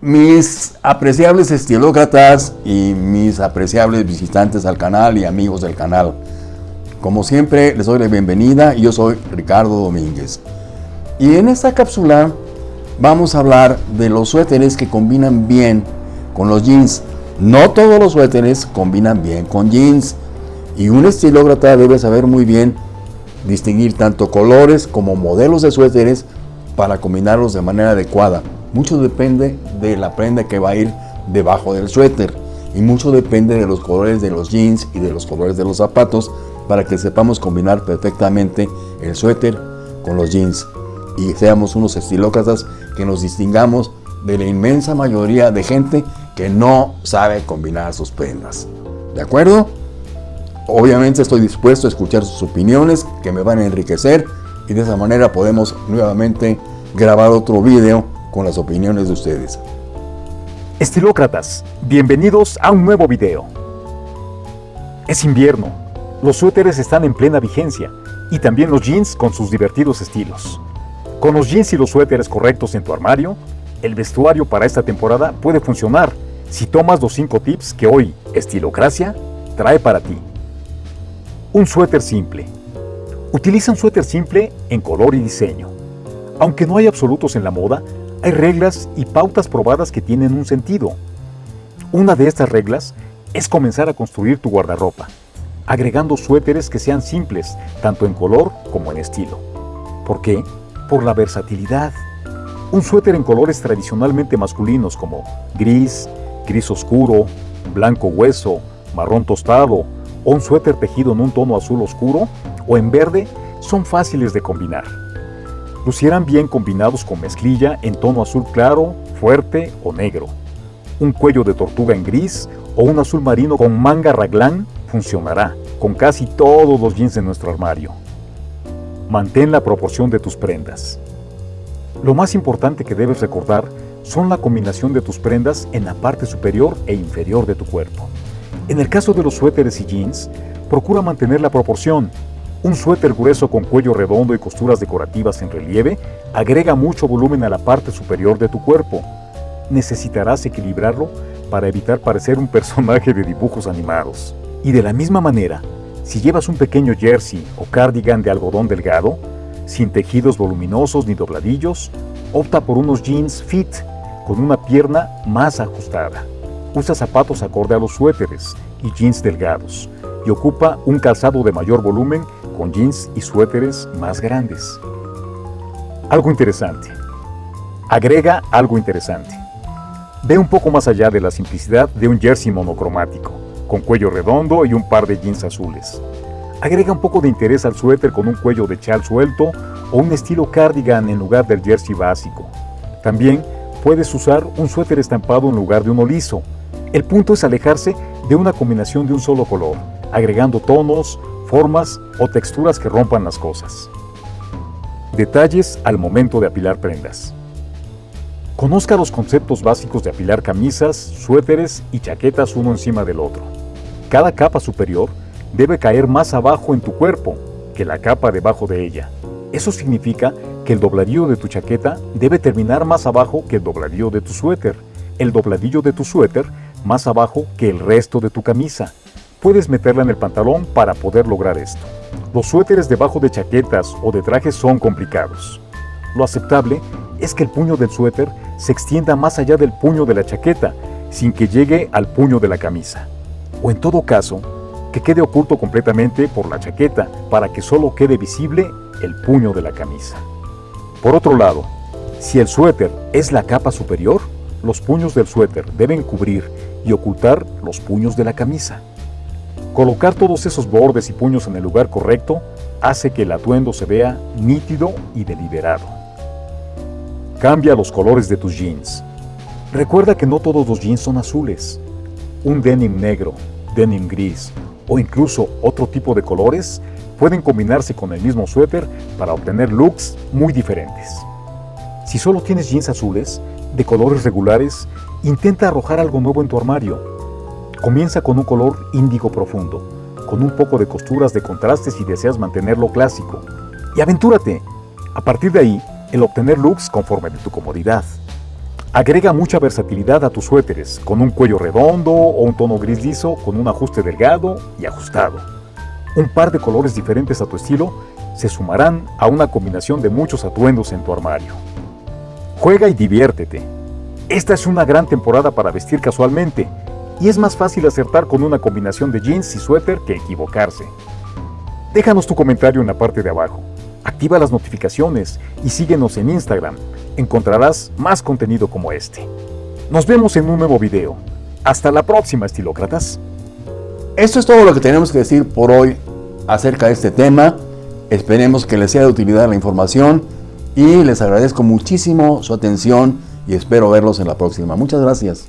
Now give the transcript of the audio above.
Mis apreciables estilócratas y mis apreciables visitantes al canal y amigos del canal. Como siempre, les doy la bienvenida. Yo soy Ricardo Domínguez. Y en esta cápsula vamos a hablar de los suéteres que combinan bien con los jeans. No todos los suéteres combinan bien con jeans. Y un estilócrata debe saber muy bien distinguir tanto colores como modelos de suéteres para combinarlos de manera adecuada. Mucho depende de la prenda que va a ir debajo del suéter y mucho depende de los colores de los jeans y de los colores de los zapatos para que sepamos combinar perfectamente el suéter con los jeans y seamos unos estilócratas que nos distingamos de la inmensa mayoría de gente que no sabe combinar sus prendas. ¿De acuerdo? Obviamente estoy dispuesto a escuchar sus opiniones que me van a enriquecer y de esa manera podemos nuevamente grabar otro video con las opiniones de ustedes. Estilócratas, bienvenidos a un nuevo video. Es invierno, los suéteres están en plena vigencia y también los jeans con sus divertidos estilos. Con los jeans y los suéteres correctos en tu armario, el vestuario para esta temporada puede funcionar si tomas los 5 tips que hoy Estilocracia trae para ti. Un suéter simple. Utiliza un suéter simple en color y diseño. Aunque no hay absolutos en la moda, hay reglas y pautas probadas que tienen un sentido. Una de estas reglas es comenzar a construir tu guardarropa, agregando suéteres que sean simples, tanto en color como en estilo. ¿Por qué? Por la versatilidad. Un suéter en colores tradicionalmente masculinos como gris, gris oscuro, blanco hueso, marrón tostado, o un suéter tejido en un tono azul oscuro o en verde son fáciles de combinar lucieran bien combinados con mezclilla en tono azul claro, fuerte o negro. Un cuello de tortuga en gris o un azul marino con manga raglán funcionará con casi todos los jeans de nuestro armario. Mantén la proporción de tus prendas. Lo más importante que debes recordar son la combinación de tus prendas en la parte superior e inferior de tu cuerpo. En el caso de los suéteres y jeans, procura mantener la proporción un suéter grueso con cuello redondo y costuras decorativas en relieve agrega mucho volumen a la parte superior de tu cuerpo. Necesitarás equilibrarlo para evitar parecer un personaje de dibujos animados. Y de la misma manera, si llevas un pequeño jersey o cardigan de algodón delgado, sin tejidos voluminosos ni dobladillos, opta por unos jeans fit con una pierna más ajustada. Usa zapatos acorde a los suéteres y jeans delgados y ocupa un calzado de mayor volumen con jeans y suéteres más grandes. Algo interesante. Agrega algo interesante. Ve un poco más allá de la simplicidad de un jersey monocromático, con cuello redondo y un par de jeans azules. Agrega un poco de interés al suéter con un cuello de chal suelto o un estilo cardigan en lugar del jersey básico. También puedes usar un suéter estampado en lugar de uno liso. El punto es alejarse de una combinación de un solo color, agregando tonos, formas o texturas que rompan las cosas. Detalles al momento de apilar prendas. Conozca los conceptos básicos de apilar camisas, suéteres y chaquetas uno encima del otro. Cada capa superior debe caer más abajo en tu cuerpo que la capa debajo de ella. Eso significa que el dobladillo de tu chaqueta debe terminar más abajo que el dobladillo de tu suéter, el dobladillo de tu suéter más abajo que el resto de tu camisa, Puedes meterla en el pantalón para poder lograr esto. Los suéteres debajo de chaquetas o de trajes son complicados. Lo aceptable es que el puño del suéter se extienda más allá del puño de la chaqueta, sin que llegue al puño de la camisa. O en todo caso, que quede oculto completamente por la chaqueta para que solo quede visible el puño de la camisa. Por otro lado, si el suéter es la capa superior, los puños del suéter deben cubrir y ocultar los puños de la camisa. Colocar todos esos bordes y puños en el lugar correcto hace que el atuendo se vea nítido y deliberado. Cambia los colores de tus jeans. Recuerda que no todos los jeans son azules. Un denim negro, denim gris o incluso otro tipo de colores pueden combinarse con el mismo suéter para obtener looks muy diferentes. Si solo tienes jeans azules, de colores regulares, intenta arrojar algo nuevo en tu armario Comienza con un color índigo profundo, con un poco de costuras de contraste si deseas mantenerlo clásico. Y aventúrate. A partir de ahí, el obtener looks conforme de tu comodidad. Agrega mucha versatilidad a tus suéteres, con un cuello redondo o un tono gris liso con un ajuste delgado y ajustado. Un par de colores diferentes a tu estilo se sumarán a una combinación de muchos atuendos en tu armario. Juega y diviértete. Esta es una gran temporada para vestir casualmente y es más fácil acertar con una combinación de jeans y suéter que equivocarse. Déjanos tu comentario en la parte de abajo. Activa las notificaciones y síguenos en Instagram. Encontrarás más contenido como este. Nos vemos en un nuevo video. Hasta la próxima, estilócratas. Esto es todo lo que tenemos que decir por hoy acerca de este tema. Esperemos que les sea de utilidad la información y les agradezco muchísimo su atención y espero verlos en la próxima. Muchas gracias.